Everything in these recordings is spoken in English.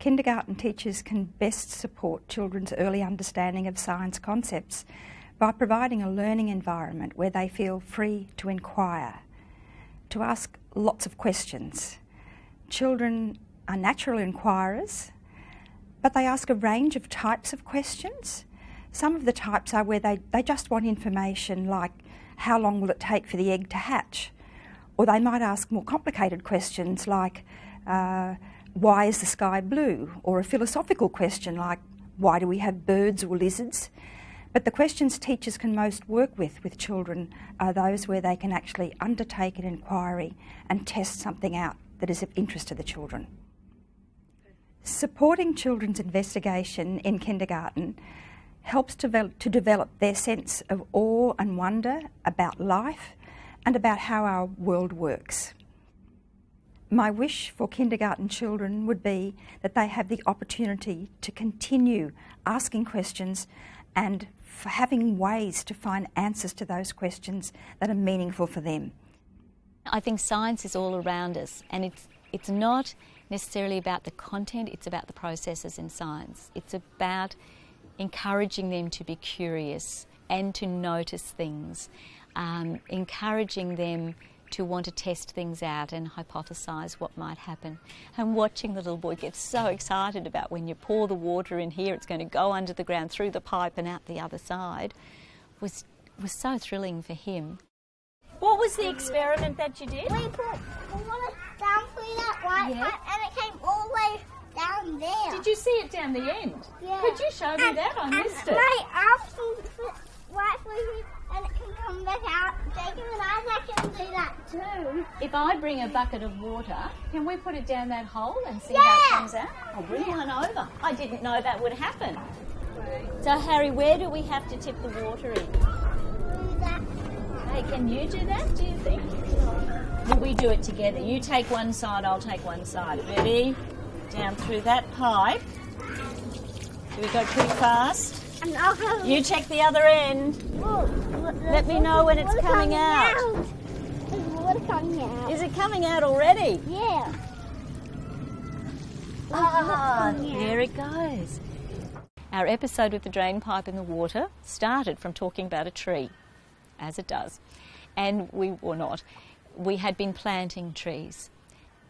kindergarten teachers can best support children's early understanding of science concepts by providing a learning environment where they feel free to inquire, to ask lots of questions. Children are natural inquirers, but they ask a range of types of questions. Some of the types are where they, they just want information like how long will it take for the egg to hatch? Or they might ask more complicated questions like uh, why is the sky blue? Or a philosophical question like why do we have birds or lizards? But the questions teachers can most work with with children are those where they can actually undertake an inquiry and test something out that is of interest to the children. Supporting children's investigation in kindergarten helps to, to develop their sense of awe and wonder about life and about how our world works. My wish for kindergarten children would be that they have the opportunity to continue asking questions and having ways to find answers to those questions that are meaningful for them. I think science is all around us and it's, it's not necessarily about the content, it's about the processes in science. It's about encouraging them to be curious and to notice things, um, encouraging them to want to test things out and hypothesize what might happen. And watching the little boy get so excited about when you pour the water in here, it's going to go under the ground through the pipe and out the other side was, was so thrilling for him. What was the experiment that you did? We put water down through that white yeah. pipe and it came all the way down there. Did you see it down the end? Yeah. Could you show me and, that? I missed it. My arm can right through here and it can come back out. Jacob and Isaac can do that too. If I bring a bucket of water, can we put it down that hole and see yeah. how it comes out? I'll bring yeah. one over. I didn't know that would happen. So Harry, where do we have to tip the water in? Hey, can you do that, do you think? Will we do it together? You take one side, I'll take one side. Ready? Down through that pipe. Do we go pretty fast? You check the other end. Let me know when it's coming out. Coming out. Is it coming out already? Yeah. Ah, there it goes. Our episode with the drain pipe in the water started from talking about a tree, as it does, and we were not. We had been planting trees,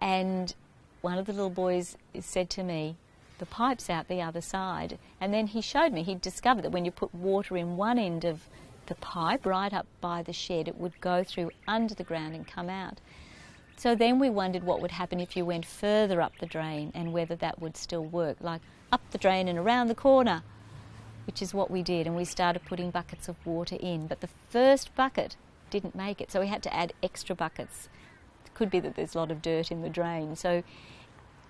and one of the little boys said to me, the pipe's out the other side. And then he showed me, he'd discovered that when you put water in one end of the pipe, right up by the shed, it would go through under the ground and come out. So then we wondered what would happen if you went further up the drain and whether that would still work, like up the drain and around the corner, which is what we did. And we started putting buckets of water in. But the first bucket didn't make it, so we had to add extra buckets. It could be that there's a lot of dirt in the drain. So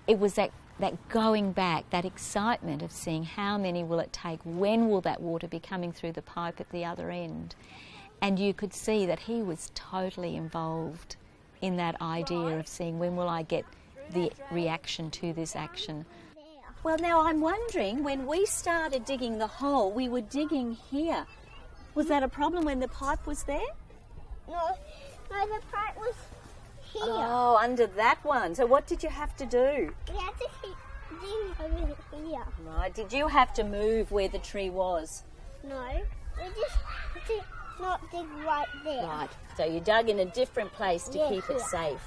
it was that that going back, that excitement of seeing how many will it take, when will that water be coming through the pipe at the other end. And you could see that he was totally involved in that idea of seeing when will I get the reaction to this action. Well, now I'm wondering when we started digging the hole, we were digging here. Was that a problem when the pipe was there? No, no the pipe was here. Oh, under that one. So what did you have to do? We had to digging over here. Right. Did you have to move where the tree was? No. We just to not dig right there. Right. So you dug in a different place to yeah, keep here. it safe.